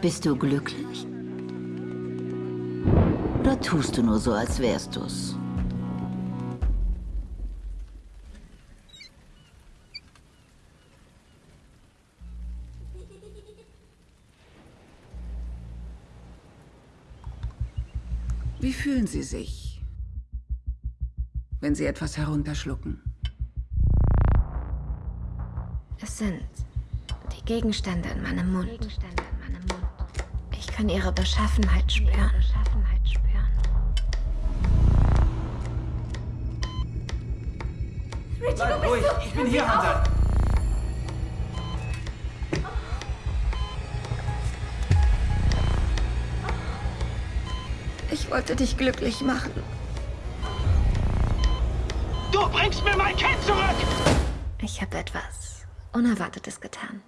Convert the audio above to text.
Bist du glücklich? Oder tust du nur so, als wärst du's? Wie fühlen Sie sich, wenn Sie etwas herunterschlucken? Es sind Gegenstände in meinem Mund. Ich kann ihre Beschaffenheit spüren. Bleib ruhig, ich bin hier, Hunter. Ich wollte dich glücklich machen. Du bringst mir mein Kind zurück! Ich habe etwas Unerwartetes getan.